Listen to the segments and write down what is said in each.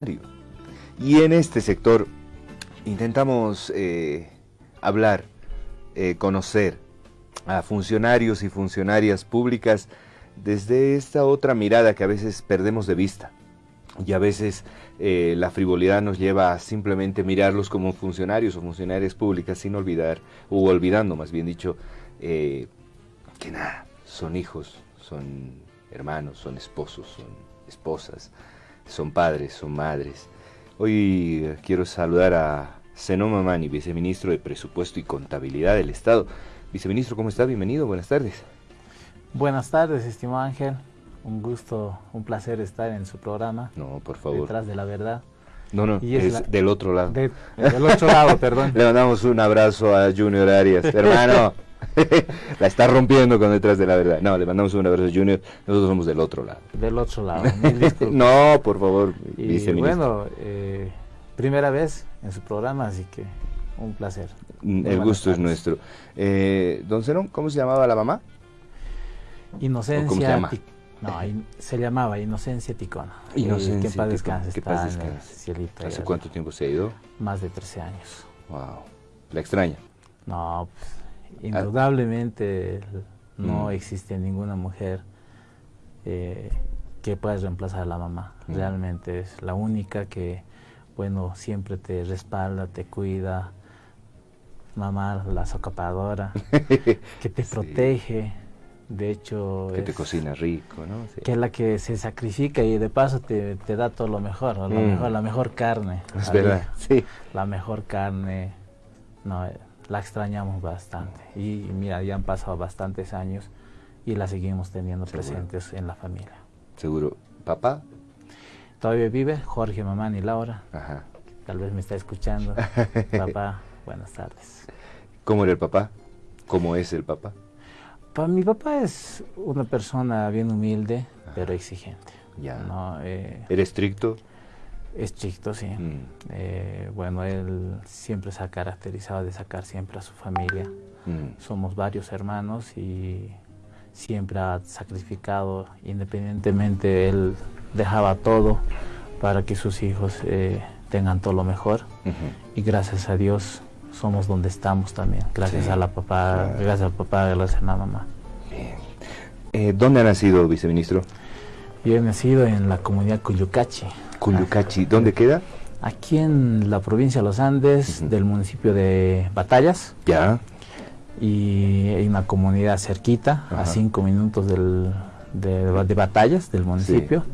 Y en este sector intentamos eh, hablar, eh, conocer a funcionarios y funcionarias públicas desde esta otra mirada que a veces perdemos de vista. Y a veces eh, la frivolidad nos lleva a simplemente mirarlos como funcionarios o funcionarias públicas sin olvidar, o olvidando más bien dicho, que nada, son hijos, son hermanos, son esposos, son esposas, son padres, son madres. Hoy eh, quiero saludar a Zenoma Mani, viceministro de Presupuesto y Contabilidad del Estado. Viceministro, ¿cómo está? Bienvenido, buenas tardes. Buenas tardes, estimado Ángel. Un gusto, un placer estar en su programa. No, por favor. Detrás de la verdad. No, no, es, del otro lado. del otro lado, perdón. Le mandamos un abrazo a Junior Arias. Hermano, la está rompiendo con detrás de la verdad. No, le mandamos un abrazo Junior. Nosotros somos del otro lado. Del otro lado. no, por favor. Y bueno, eh, primera vez en su programa, así que un placer. Mm, el gusto es nuestro. Eh, don Zenón, ¿cómo se llamaba la mamá? Inocencia. ¿Cómo se llama? No, se llamaba Inocencia Ticona. Inocencia. que paz descanse. Que paz descanse. ¿Hace cuánto tiempo se ha ido? Más de 13 años. Wow. ¿La extraña? No, pues Indudablemente no mm. existe ninguna mujer eh, que pueda reemplazar a la mamá. Mm. Realmente es la única que, bueno, siempre te respalda, te cuida. Mamá, la socapadora, que te protege. De hecho, que te cocina rico, ¿no? Que es la que se sacrifica y de paso te, da todo lo mejor, la, mm. mejor la mejor carne. Es verdad, sí. La mejor carne. No, la extrañamos bastante. Y mira, ya han pasado bastantes años y la seguimos teniendo presentes en la familia. Seguro. ¿Papá? Todavía vive Jorge, mamá y Laura. Ajá. Tal vez me está escuchando. papá, buenas tardes. ¿Cómo era el papá? ¿Cómo es el papá? mi papá es una persona bien humilde, pero exigente. Ya. ¿no? Eh, ¿Era estricto? Estricto, sí. Mm. Eh, bueno, él siempre se ha caracterizado de sacar siempre a su familia. Mm. Somos varios hermanos y siempre ha sacrificado, independientemente, él dejaba todo para que sus hijos eh, tengan todo lo mejor. Y gracias a Dios somos donde estamos también. Gracias a la papá, gracias al papá, gracias a la mamá. Eh, ¿Dónde ha nacido, viceministro? Yo he nacido en la comunidad Cuyucachi. ¿Dónde queda? Aquí en la provincia de los Andes, del municipio de Batallas. Ya. Y hay una comunidad cerquita, a cinco minutos del, de, Batallas, del municipio.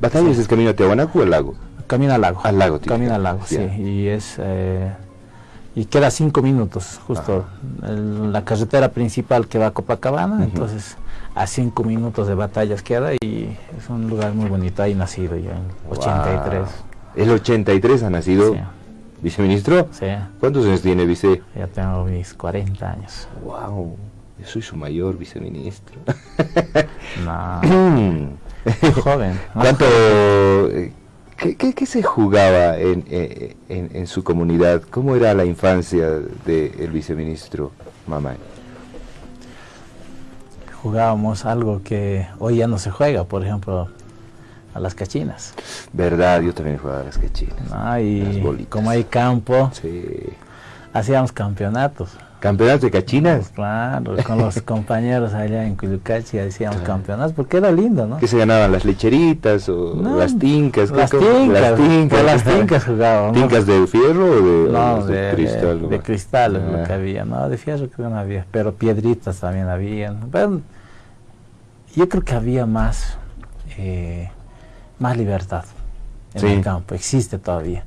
¿Batallas es camino a Tiahuanaco o al lago? Camino al lago. Al lago, tío. Camino al lago, sí. Y es... Eh, y queda cinco minutos, justo la carretera principal que va a Copacabana, entonces a cinco minutos de batallas queda y es un lugar muy bonito, ahí nacido ya en 83. ¿El 83 ha nacido? Sí. ¿Viceministro? Sí. ¿Cuántos años tiene, vice? Ya tengo mis 40 años. ¡Wow! Yo soy su mayor viceministro. no. joven. ¿Cuánto... Eh, ¿Qué, se jugaba eh, en, en, su comunidad? ¿Cómo era la infancia del viceministro Mamay? Jugábamos algo que hoy ya no se juega, por ejemplo, a las cachinas. Verdad, yo también jugaba a las cachinas. y como hay campo, hacíamos campeonatos. ¿Campeonatos de cachinas? Claro, con los compañeros allá en Cuyucachi hacíamos campeonatos, porque era lindo, ¿no? ¿Qué se ganaban? ¿Las lecheritas o las tincas? Las tincas, las tincas, las tincas jugábamos. ¿Tincas de fierro o de, no, de, cristal? De, cristal lo que ah. había, no, de fierro creo que no había, pero piedritas también habían. Pero yo creo que había más, eh, más libertad en el campo, existe todavía,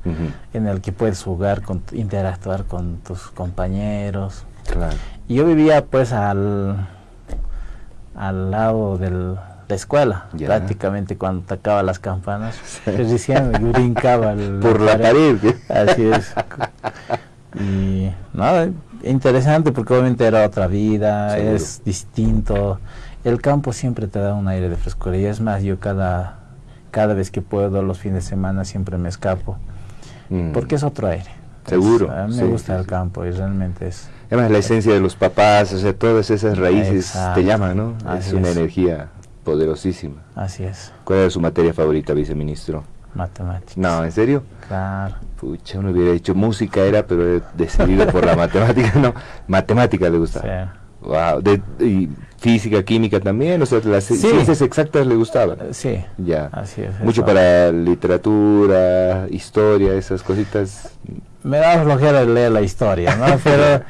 en el que puedes jugar, con, interactuar con tus compañeros, y yo vivía pues al, al lado de la escuela, prácticamente cuando tocaba las campanas, recién brincaba por la pared. Así es. Y nada, interesante porque obviamente era otra vida, es distinto. El campo siempre te da un aire de frescura y es más, yo cada, cada vez que puedo, los fines de semana siempre me escapo, mm. porque es otro aire. Seguro. a mí me gusta el campo y realmente es Además, la esencia de los papás, o sea, todas esas raíces te llaman, ¿no? es una energía poderosísima. Así es. ¿Cuál es su materia favorita, viceministro? Matemáticas. No, ¿en serio? Claro. Pucha, uno hubiera hecho música, era, pero decidido por la matemática, no. Matemática le gustaba. Sí. Wow. y física, química también, o sea, las ciencias exactas le gustaban. Sí. Ya. Así es. Mucho para literatura, historia, esas cositas. Me da flojera leer la historia, ¿no? Pero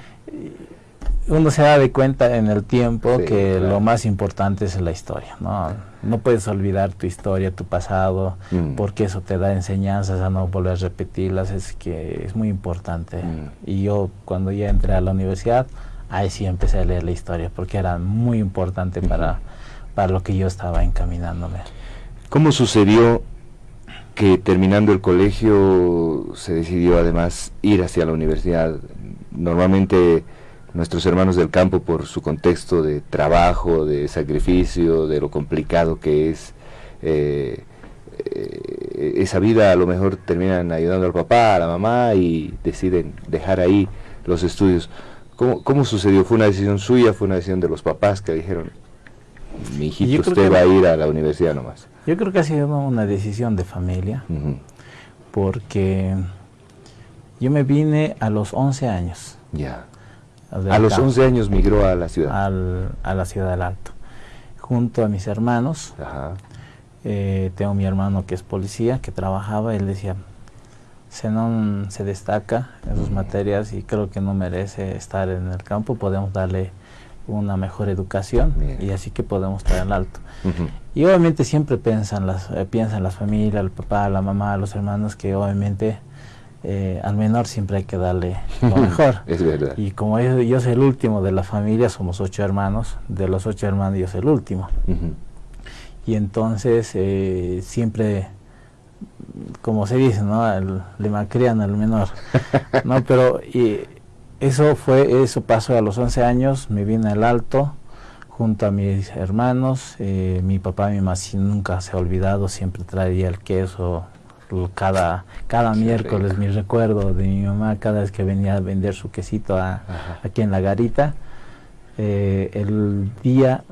uno se da de cuenta en el tiempo que lo más importante es la historia, ¿no? No puedes olvidar tu historia, tu pasado, mm. porque eso te da enseñanzas a no volver a repetirlas, es que es muy importante. Mm. Y yo cuando ya entré a la universidad, ahí sí empecé a leer la historia, porque era muy importante para, para lo que yo estaba encaminándome. ¿Cómo sucedió que terminando el colegio se decidió además ir hacia la universidad? Normalmente nuestros hermanos del campo por su contexto de trabajo, de sacrificio, de lo complicado que es eh, eh, esa vida, a lo mejor terminan ayudando al papá, a la mamá y deciden dejar ahí los estudios. ¿Cómo, cómo sucedió? ¿Fue una decisión suya? ¿Fue una decisión de los papás que dijeron, mi hijito, usted va a ir a la universidad nomás? Yo creo que ha sido una decisión de familia, porque yo me vine a los 11 años. Ya. A los 11 años migró a la ciudad. a la ciudad del Alto. Junto a mis hermanos. Eh, tengo mi hermano que es policía, que trabajaba, él decía, no se destaca en sus materias y creo que no merece estar en el campo, podemos darle una mejor educación y así que podemos estar en el alto. Y obviamente siempre piensan las, eh, piensan las familias, el papá, la mamá, los hermanos, que obviamente eh, al menor siempre hay que darle lo mejor. es verdad. Y como yo, soy el último de la familia, somos ocho hermanos, de los ocho hermanos yo soy el último. Y entonces eh, siempre, como se dice, ¿no? le malcrian al menor. ¿no? Pero y eso fue, eso pasó a los 11 años, me vine al alto junto a mis hermanos, eh, mi papá y mi mamá nunca se ha olvidado, siempre traía el queso, cada, cada miércoles, mi recuerdo de mi mamá, cada vez que venía a vender su quesito aquí en la garita, eh, el día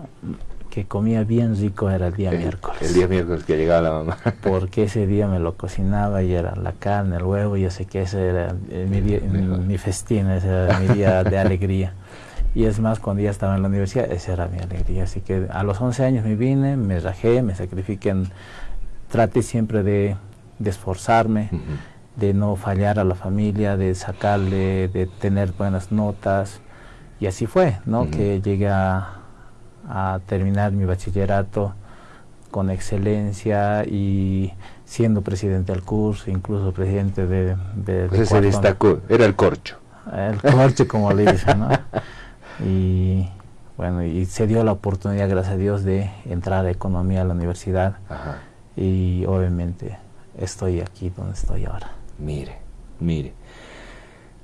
que comía bien rico era el día miércoles. El día miércoles que llegaba la mamá. Porque ese día me lo cocinaba y era la carne, el huevo, yo sé que ese era mi, día, mi, festín, ese era mi día de alegría. Y es más, cuando ya estaba en la universidad, esa era mi alegría. Así que a los 11 años me vine, me rajé, me sacrifiqué, traté siempre de de esforzarme, de no fallar a la familia, de sacarle, de tener buenas notas. Y así fue, ¿no? Que llegué a, terminar mi bachillerato con excelencia y siendo presidente del curso, incluso presidente de... de, pues se destacó, era el corcho. El corcho, como le dicen, ¿no? Y bueno, y se dio la oportunidad, gracias a Dios, de entrar a economía a la universidad. Y obviamente estoy aquí donde estoy ahora. Mire, mire.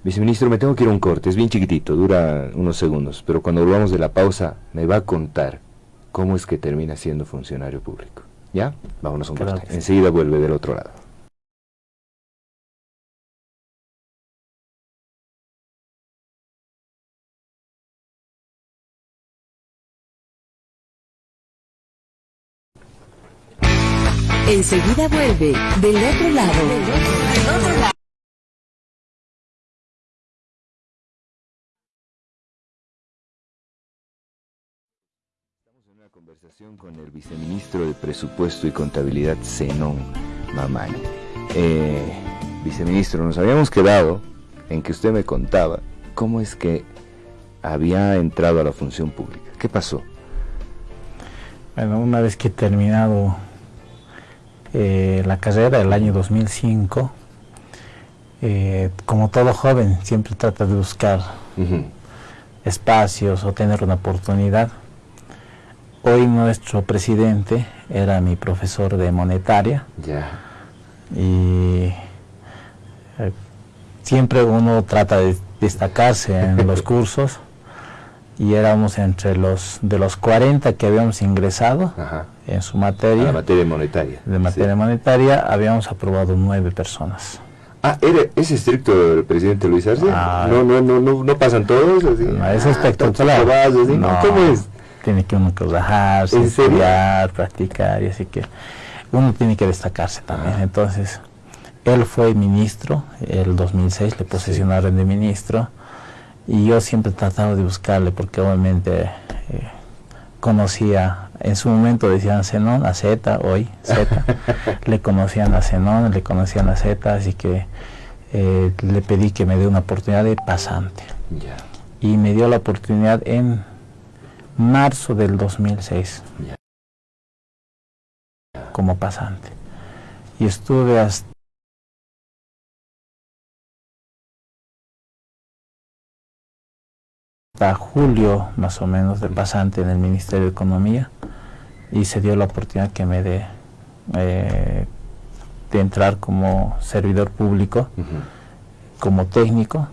Viceministro, me tengo que ir a un corte, es bien chiquitito, dura unos segundos, pero cuando volvamos de la pausa me va a contar cómo es que termina siendo funcionario público. ¿Ya? Vámonos a un corte. Enseguida vuelve del otro lado. Enseguida vuelve del otro lado. En una conversación con el viceministro de Presupuesto y Contabilidad, Zenón Mamani. Eh, viceministro, nos habíamos quedado en que usted me contaba cómo es que había entrado a la función pública. ¿Qué pasó? Bueno, una vez que he terminado eh, la carrera del año 2005, eh, como todo joven, siempre trata de buscar espacios o tener una oportunidad. Hoy nuestro presidente era mi profesor de monetaria. Y eh, siempre uno trata de destacarse en los cursos y éramos entre los de los 40 que habíamos ingresado en su materia. La materia monetaria. De materia monetaria habíamos aprobado nueve personas. Ah, ¿es estricto el presidente Luis Arce? Ah, no, no, no, no, no pasan todos así. No, es espectacular. ¿Cómo es? Tiene que uno trabajar, estudiar, practicar y así que uno tiene que destacarse también. Entonces, él fue ministro, el 2006 le posesionaron de ministro y yo siempre he tratado de buscarle porque obviamente eh, conocía, en su momento decían Zenón, a Z, hoy Z, le conocían a Zenón, le conocían a Z, así que eh, le pedí que me dé una oportunidad de pasante. Y me dio la oportunidad en marzo del 2006 como pasante. Y estuve hasta julio más o menos de pasante en el Ministerio de Economía y se dio la oportunidad que me dé eh, de entrar como servidor público, como técnico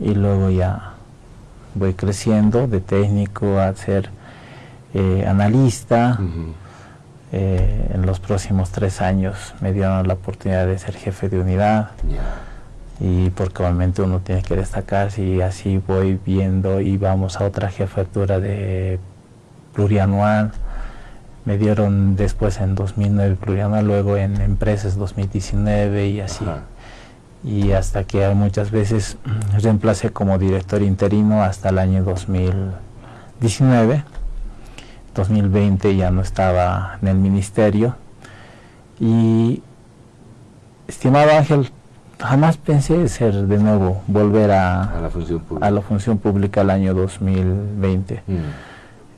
y luego ya voy creciendo de técnico a ser eh, analista. Eh, en los próximos tres años me dieron la oportunidad de ser jefe de unidad. Y porque obviamente uno tiene que destacarse y así voy viendo y vamos a otra jefatura de plurianual. Me dieron después en 2009 plurianual luego en empresas 2019 y así y hasta que muchas veces reemplacé como director interino hasta el año 2019 2020 ya no estaba en el ministerio y estimado Ángel jamás pensé ser de nuevo, volver a, la, función pública. a la función pública el año 2020. Mm.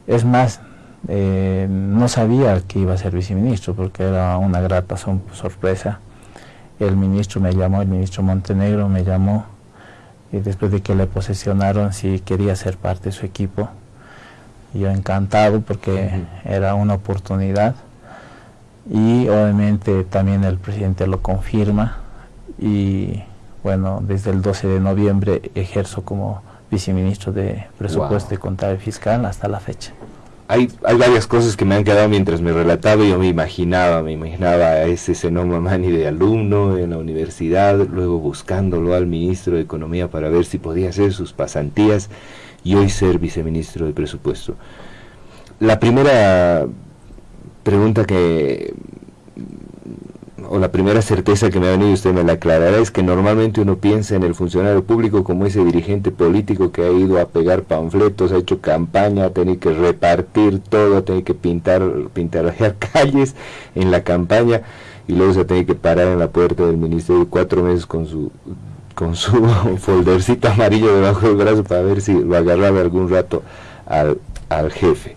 Es más, eh, no sabía que iba a ser viceministro porque era una grata sorpresa. El ministro me llamó, el ministro Montenegro me llamó y después de que le posesionaron si quería ser parte de su equipo. Yo encantado porque era una oportunidad y obviamente también el presidente lo confirma y bueno, desde el 12 de noviembre ejerzo como viceministro de Presupuesto y Contable Fiscal hasta la fecha. Hay, hay varias cosas que me han quedado mientras me relataba, yo me imaginaba, me imaginaba a ese Senoma Mani de alumno en la universidad, luego buscándolo al ministro de Economía para ver si podía hacer sus pasantías y hoy ser viceministro de Presupuesto. La primera pregunta que o la primera certeza que me ha venido, usted me la aclarará, es que normalmente uno piensa en el funcionario público como ese dirigente político que ha ido a pegar panfletos, ha hecho campaña, ha tenido que repartir todo, ha tenido que pintar, pintar calles en la campaña y luego se ha tenido que parar en la puerta del ministerio cuatro meses con su con su foldercito amarillo debajo del brazo para ver si lo agarraba algún rato al, al jefe.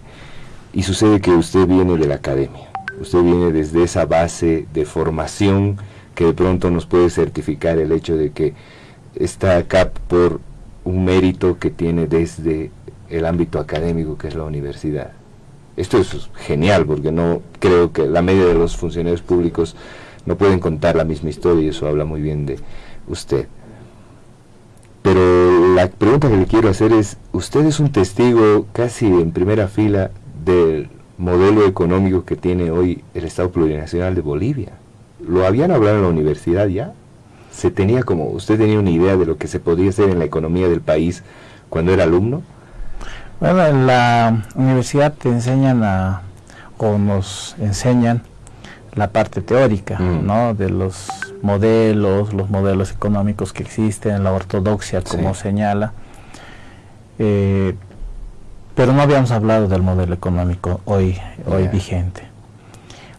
Y sucede que usted viene de la academia usted viene desde esa base de formación que de pronto nos puede certificar el hecho de que está acá por un mérito que tiene desde el ámbito académico que es la universidad. Esto es genial porque no creo que la media de los funcionarios públicos no pueden contar la misma historia y eso habla muy bien de usted. Pero la pregunta que le quiero hacer es, usted es un testigo casi en primera fila del modelo económico que tiene hoy el Estado Plurinacional de Bolivia. ¿Lo habían hablado en la universidad ya? ¿Se tenía como, usted tenía una idea de lo que se podía hacer en la economía del país cuando era alumno? Bueno, en la universidad te enseñan a, o nos enseñan la parte teórica, mm. ¿no? De los modelos, los modelos económicos que existen, la ortodoxia, como señala. Eh, pero no habíamos hablado del modelo económico hoy, hoy vigente.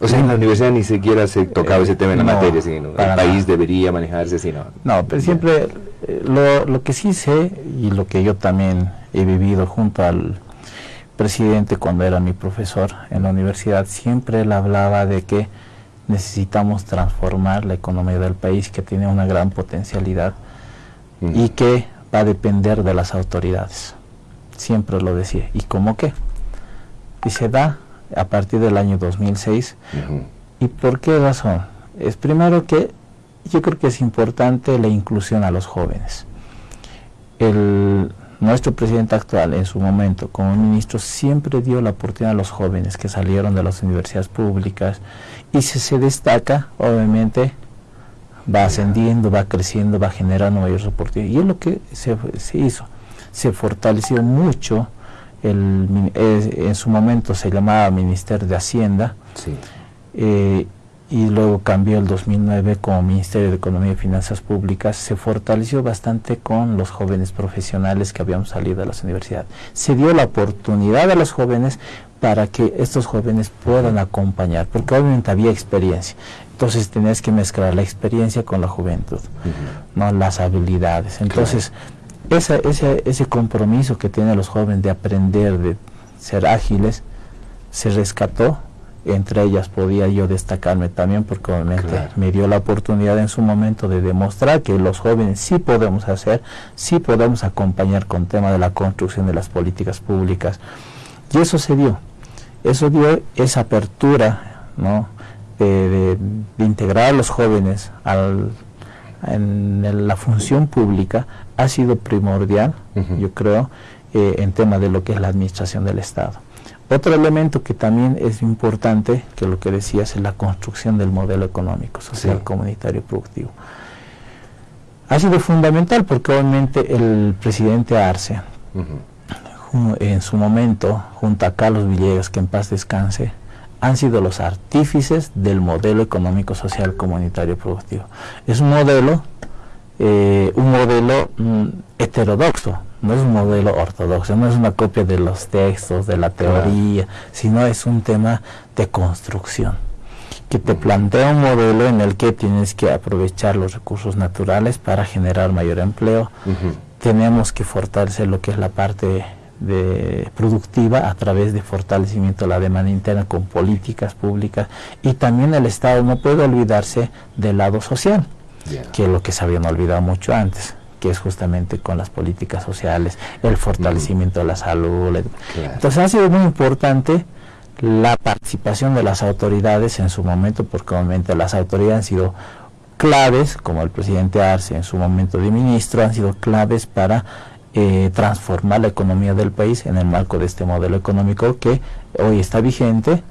O sea, en la universidad ni siquiera se tocaba ese tema en la materia, sino el país debería manejarse así, ¿no? No, pero siempre eh, lo, lo, que sí sé y lo que yo también he vivido junto al presidente cuando era mi profesor en la universidad, siempre él hablaba de que necesitamos transformar la economía del país que tiene una gran potencialidad y que va a depender de las autoridades siempre lo decía. ¿Y cómo qué? Y se da a partir del año 2006. ¿Y por qué razón? Es primero que yo creo que es importante la inclusión a los jóvenes. El, nuestro presidente actual en su momento como ministro siempre dio la oportunidad a los jóvenes que salieron de las universidades públicas y si se destaca, obviamente va ascendiendo, va creciendo, va generando mayores oportunidades. Y es lo que se, se hizo se fortaleció mucho, el, en su momento se llamaba Ministerio de Hacienda, eh, y luego cambió el 2009 como Ministerio de Economía y Finanzas Públicas, se fortaleció bastante con los jóvenes profesionales que habíamos salido de las universidades. Se dio la oportunidad a los jóvenes para que estos jóvenes puedan acompañar, porque obviamente había experiencia. Entonces tenías que mezclar la experiencia con la juventud, no las habilidades. Entonces, ese, ese compromiso que tienen los jóvenes de aprender, de ser ágiles, se rescató entre ellas podía yo destacarme también porque obviamente me dio la oportunidad en su momento de demostrar que los jóvenes sí podemos hacer, sí podemos acompañar con tema de la construcción de las políticas públicas. Y eso se dio, eso dio esa apertura ¿no? de, integrar a los jóvenes al, en la función pública ha sido primordial, yo creo, eh, en tema de lo que es la administración del Estado. Otro elemento que también es importante, que lo que decías, es la construcción del modelo económico, social, comunitario, productivo. Ha sido fundamental porque obviamente el presidente Arce, en su momento, junto a Carlos Villegas, que en paz descanse, han sido los artífices del modelo económico, social, comunitario, productivo. Es un modelo, eh, un modelo mm, heterodoxo, no es un modelo ortodoxo, no es una copia de los textos, de la teoría, sino es un tema de construcción, que te plantea un modelo en el que tienes que aprovechar los recursos naturales para generar mayor empleo. Tenemos que fortalecer lo que es la parte de productiva a través de fortalecimiento de la demanda interna con políticas públicas y también el Estado. No puede olvidarse del lado social, que es lo que se habían olvidado mucho antes que es justamente con las políticas sociales, el fortalecimiento de la salud. Entonces ha sido muy importante la participación de las autoridades en su momento, porque obviamente las autoridades han sido claves, como el presidente Arce en su momento de ministro, han sido claves para eh, transformar la economía del país en el marco de este modelo económico que hoy está vigente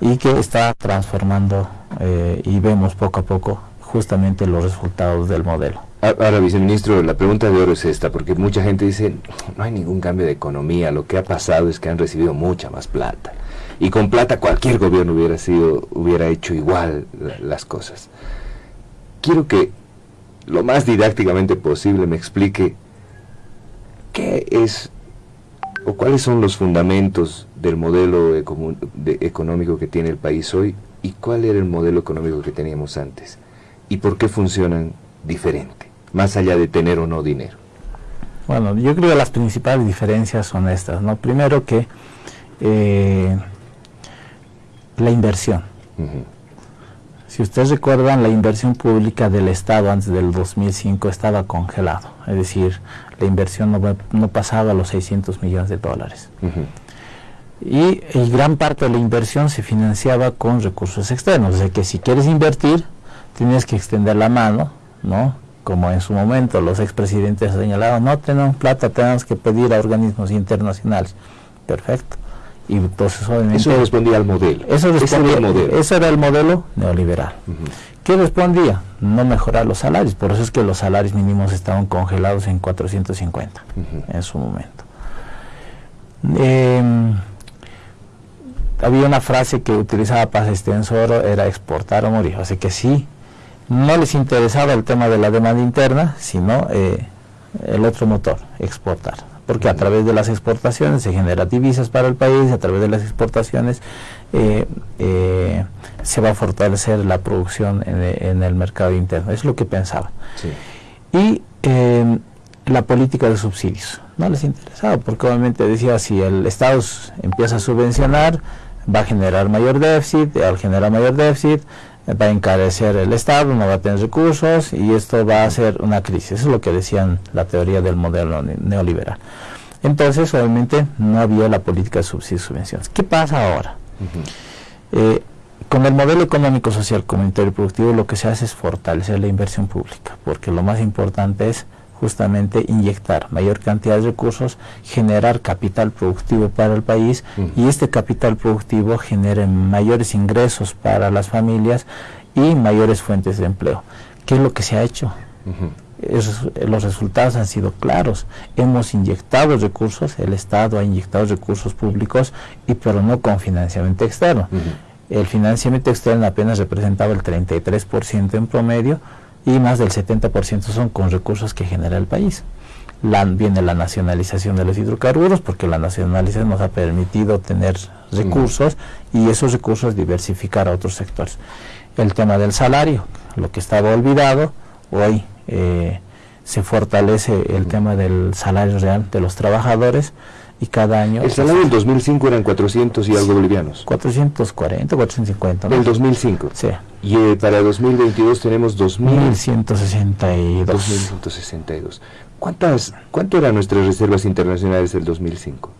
y que está transformando eh, y vemos poco a poco justamente los resultados del modelo. Ahora, viceministro, la pregunta de oro es esta, porque mucha gente dice, no hay ningún cambio de economía, lo que ha pasado es que han recibido mucha más plata. Y con plata cualquier gobierno hubiera sido, hubiera hecho igual las cosas. Quiero que lo más didácticamente posible me explique qué es o cuáles son los fundamentos del modelo económico que tiene el país hoy y cuál era el modelo económico que teníamos antes y por qué funcionan diferente más allá de tener o no dinero? Bueno, yo creo que las principales diferencias son estas, ¿no? Primero que eh, la inversión. Si ustedes recuerdan, la inversión pública del Estado antes del 2005 estaba congelado, es decir, la inversión no, pasaba a los 600 millones de dólares. y, y, gran parte de la inversión se financiaba con recursos externos, o sea que si quieres invertir, tienes que extender la mano, ¿no? como en su momento los expresidentes señalaban, no tenemos plata, tenemos que pedir a organismos internacionales. Perfecto. Y entonces Eso respondía al modelo. Eso, respondía, al modelo. eso era el modelo neoliberal. ¿Qué respondía? No mejorar los salarios. Por eso es que los salarios mínimos estaban congelados en 450 en su momento. Em, había una frase que utilizaba Paz Estensoro, era exportar o morir. Así que sí, no les interesaba el tema de la demanda interna, sino eh, el otro motor, exportar. Porque a través de las exportaciones se genera divisas para el país, a través de las exportaciones eh, eh, se va a fortalecer la producción en, el mercado interno. Es lo que pensaba. Y la política de subsidios. No les interesaba, porque obviamente decía, si el Estado empieza a subvencionar, va a generar mayor déficit, al generar mayor déficit, va a encarecer el Estado, no va a tener recursos y esto va a ser una crisis. Eso es lo que decían la teoría del modelo neoliberal. Entonces, obviamente, no había la política de subsidios y subvenciones. ¿Qué pasa ahora? Eh, con el modelo económico, social, comunitario y productivo, lo que se hace es fortalecer la inversión pública, porque lo más importante es justamente inyectar mayor cantidad de recursos, generar capital productivo para el país y este capital productivo genere mayores ingresos para las familias y mayores fuentes de empleo. ¿Qué es lo que se ha hecho? los resultados han sido claros. Hemos inyectado recursos, el Estado ha inyectado recursos públicos, y pero no con financiamiento externo. el financiamiento externo apenas representaba el 33% en promedio y más del 70% son con recursos que genera el país. La, viene la nacionalización de los hidrocarburos porque la nacionalización nos ha permitido tener recursos y esos recursos diversificar a otros sectores. El tema del salario, lo que estaba olvidado, hoy eh, se fortalece el tema del salario real de los trabajadores y cada año... El salario del 2005 eran 400 y algo bolivianos. 440, 450. ¿no? El 2005. Sí. Y eh, para 2022 tenemos 2.162. 2.162. ¿Cuántas, ¿Cuánto eran nuestras reservas internacionales del 2005?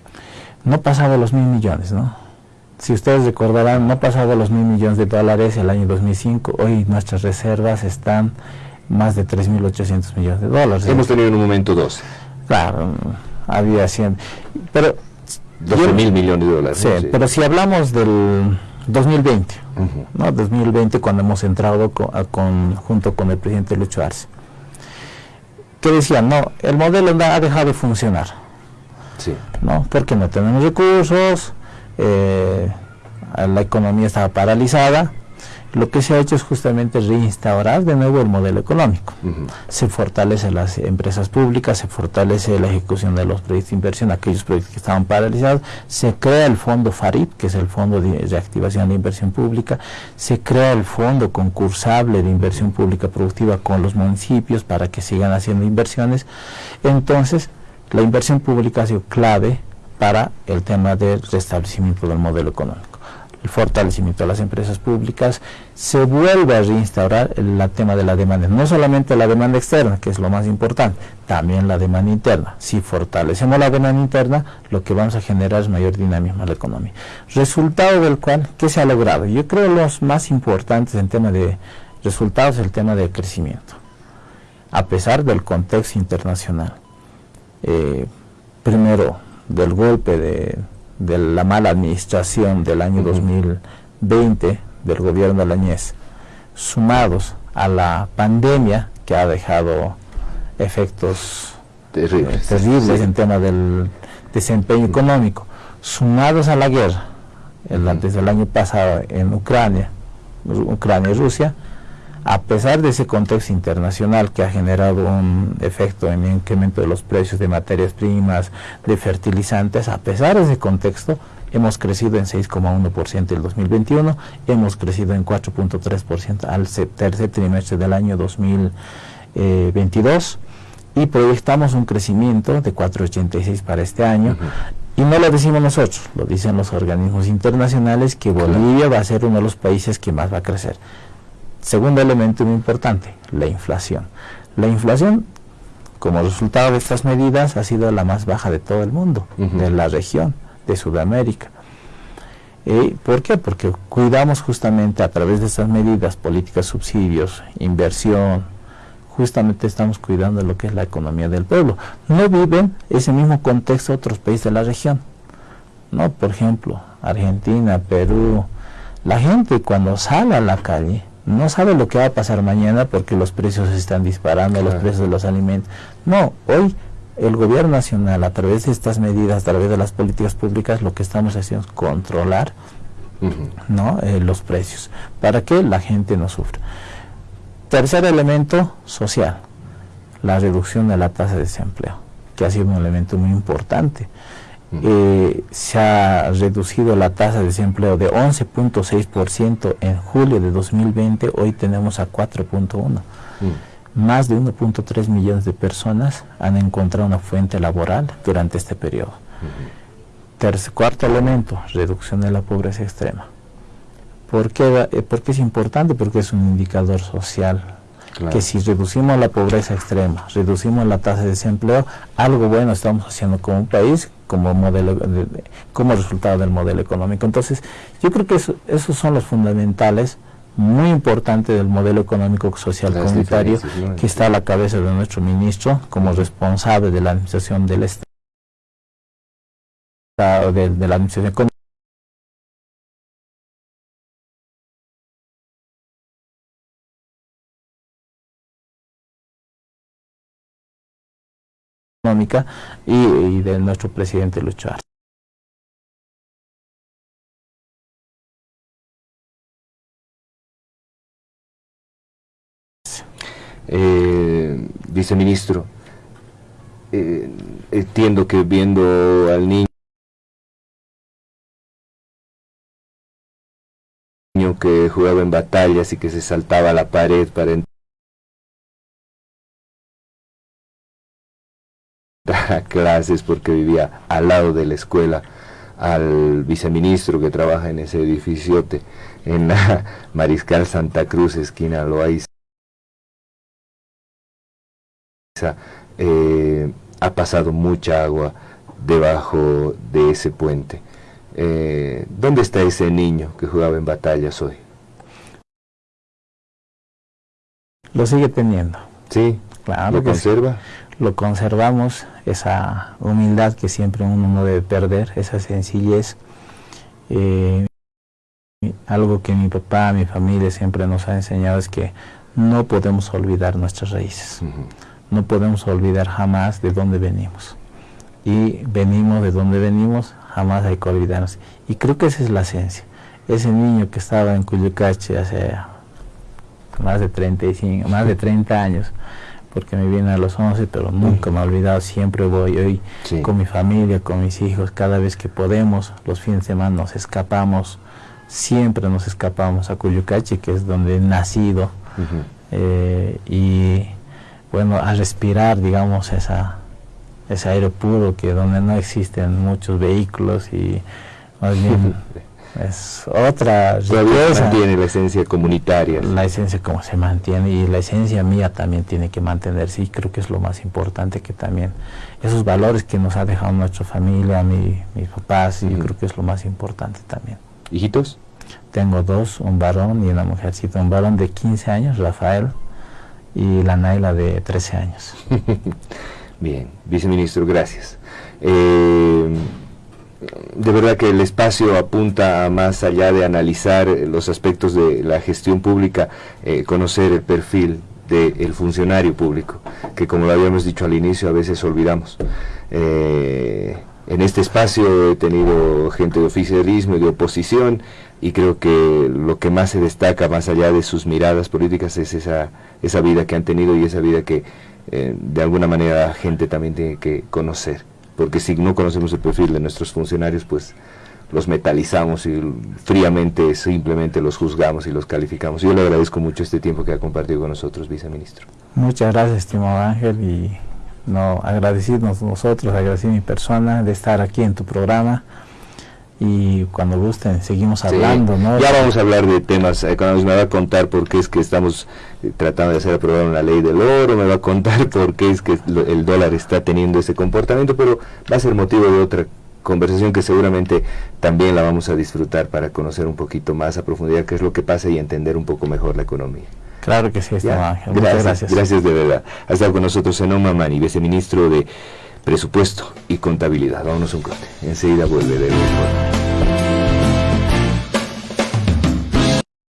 No pasaba los mil millones, ¿no? Si ustedes recordarán, no pasaba los mil millones de dólares el año 2005. Hoy nuestras reservas están más de 3.800 millones de dólares. Hemos tenido en un momento 12. Claro, había 100. Pero 12 mil millones de dólares. Sí, pero si hablamos del 2020, ¿no? 2020 cuando hemos entrado con, junto con el presidente Lucho Arce, que decían, no, el modelo ha dejado de funcionar. Sí. ¿no? Porque no tenemos recursos, eh, la economía estaba paralizada, lo que se ha hecho es justamente reinstaurar de nuevo el modelo económico. Se fortalece las empresas públicas, se fortalece la ejecución de los proyectos de inversión, aquellos proyectos que estaban paralizados, se crea el fondo FARIP, que es el Fondo de Reactivación de Inversión Pública, se crea el fondo concursable de inversión pública productiva con los municipios para que sigan haciendo inversiones. Entonces, la inversión pública ha sido clave para el tema del restablecimiento del modelo económico el fortalecimiento de las empresas públicas, se vuelve a reinstaurar el, tema de la demanda, no solamente la demanda externa, que es lo más importante, también la demanda interna. Si fortalecemos la demanda interna, lo que vamos a generar es mayor dinamismo a la economía. Resultado del cual, ¿qué se ha logrado? Yo creo los más importantes en tema de resultados es el tema del crecimiento, a pesar del contexto internacional. Eh, primero, del golpe de de la mala administración del año 2020 del gobierno de la sumados a la pandemia que ha dejado efectos terribles, en tema del desempeño económico, sumados a la guerra, desde el año pasado en Ucrania, Ucrania y Rusia, a pesar de ese contexto internacional que ha generado un efecto en el incremento de los precios de materias primas, de fertilizantes, a pesar de ese contexto, hemos crecido en 6,1% el 2021, hemos crecido en 4.3% al tercer trimestre del año 2022 y proyectamos un crecimiento de 4,86 para este año. Y no lo decimos nosotros, lo dicen los organismos internacionales que Bolivia va a ser uno de los países que más va a crecer. Segundo elemento muy importante, la inflación. La inflación, como resultado de estas medidas, ha sido la más baja de todo el mundo, de la región, de Sudamérica. ¿Y ¿Por qué? Porque cuidamos justamente a través de estas medidas, políticas, subsidios, inversión, justamente estamos cuidando lo que es la economía del pueblo. No viven ese mismo contexto otros países de la región. ¿no? Por ejemplo, Argentina, Perú. La gente cuando sale a la calle no sabe lo que va a pasar mañana porque los precios se están disparando, los precios de los alimentos. No, hoy el gobierno nacional a través de estas medidas, a través de las políticas públicas, lo que estamos haciendo es controlar ¿no? Eh, los precios para que la gente no sufra. Tercer elemento social, la reducción de la tasa de desempleo, que ha sido un elemento muy importante. Eh, se ha reducido la tasa de desempleo de 11.6% en julio de 2020, hoy tenemos a 4.1%. Más de 1.3 millones de personas han encontrado una fuente laboral durante este periodo. cuarto elemento, reducción de la pobreza extrema. ¿Por qué, eh, ¿Por qué es importante? Porque es un indicador social que si reducimos la pobreza extrema, reducimos la tasa de desempleo, algo bueno estamos haciendo como país como modelo como resultado del modelo económico. Entonces, yo creo que esos son los fundamentales muy importantes del modelo económico social comunitario que está a la cabeza de nuestro ministro como responsable de la administración del Estado de, de la administración y, de nuestro presidente Luchar. Eh, viceministro, eh, entiendo que viendo al niño que jugaba en batallas y que se saltaba a la pared para entrar a clases porque vivía al lado de la escuela al viceministro que trabaja en ese edificiote en la Mariscal Santa Cruz, esquina Loaiza. Eh, ha pasado mucha agua debajo de ese puente. Eh, ¿Dónde está ese niño que jugaba en batallas hoy? Lo sigue teniendo. Sí, claro. ¿Lo conserva? Lo conservamos, esa humildad que siempre uno no debe perder, esa sencillez. Eh, algo que mi papá, mi familia siempre nos ha enseñado es que no podemos olvidar nuestras raíces. No podemos olvidar jamás de dónde venimos. Y venimos de dónde venimos, jamás hay que olvidarnos. Y creo que esa es la esencia. Ese niño que estaba en Cuyucache hace más de 35, más de 30 años, porque me viene a los 11, pero nunca me he olvidado, siempre voy hoy con mi familia, con mis hijos, cada vez que podemos, los fines de semana nos escapamos, siempre nos escapamos a Cuyucache, que es donde he nacido, eh, y bueno, a respirar, digamos, esa, ese aire puro que donde no existen muchos vehículos y más bien es otra riqueza. mantiene la esencia comunitaria. La esencia como se mantiene y la esencia mía también tiene que mantenerse y creo que es lo más importante que también esos valores que nos ha dejado nuestra familia, mi, mis papás, y creo que es lo más importante también. ¿Hijitos? Tengo dos, un varón y una mujercita, un varón de 15 años, Rafael, y la Naila de 13 años. Bien, viceministro, gracias. Eh, de verdad que el espacio apunta a más allá de analizar los aspectos de la gestión pública, eh, conocer el perfil del funcionario público, que como lo habíamos dicho al inicio, a veces olvidamos. Eh, en este espacio he tenido gente de oficialismo y de oposición y creo que lo que más se destaca más allá de sus miradas políticas es esa, esa vida que han tenido y esa vida que eh, de alguna manera la gente también tiene que conocer, porque si no conocemos el perfil de nuestros funcionarios, pues los metalizamos y fríamente simplemente los juzgamos y los calificamos. Yo le agradezco mucho este tiempo que ha compartido con nosotros, viceministro. Muchas gracias, estimado Ángel, y no agradecidos nosotros, agradecer mi persona de estar aquí en tu programa y cuando gusten seguimos hablando, ¿no? Ya vamos a hablar de temas económicos, me va a contar por qué es que estamos eh, tratando de hacer aprobar una ley del oro, me va a contar por qué es que el dólar está teniendo ese comportamiento, pero va a ser motivo de otra conversación que seguramente también la vamos a disfrutar para conocer un poquito más a profundidad qué es lo que pasa y entender un poco mejor la economía. Claro que sí, está Ángel. Muchas gracias. Gracias de verdad. Ha estado con nosotros Enoma Mani, viceministro de Presupuesto y Contabilidad. Vámonos un corte. Enseguida vuelve de.